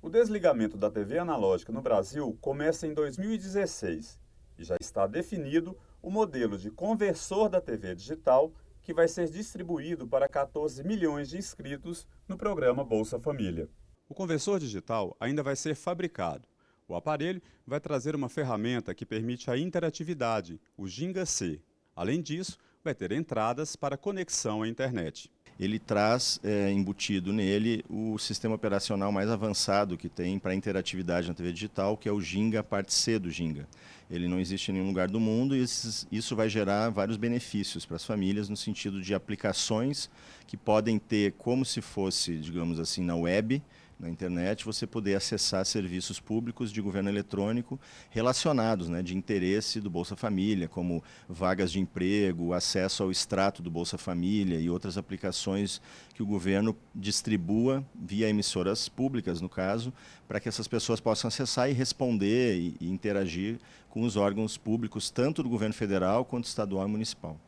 O desligamento da TV analógica no Brasil começa em 2016 e já está definido o modelo de conversor da TV digital que vai ser distribuído para 14 milhões de inscritos no programa Bolsa Família. O conversor digital ainda vai ser fabricado. O aparelho vai trazer uma ferramenta que permite a interatividade, o Ginga C. Além disso, vai ter entradas para conexão à internet ele traz é, embutido nele o sistema operacional mais avançado que tem para interatividade na TV digital, que é o Ginga, parte C do Ginga. Ele não existe em nenhum lugar do mundo e isso vai gerar vários benefícios para as famílias no sentido de aplicações que podem ter como se fosse, digamos assim, na web, na internet, você poder acessar serviços públicos de governo eletrônico relacionados, né, de interesse do Bolsa Família, como vagas de emprego, acesso ao extrato do Bolsa Família e outras aplicações que o governo distribua via emissoras públicas, no caso, para que essas pessoas possam acessar e responder e, e interagir com os órgãos públicos, tanto do governo federal quanto estadual e municipal.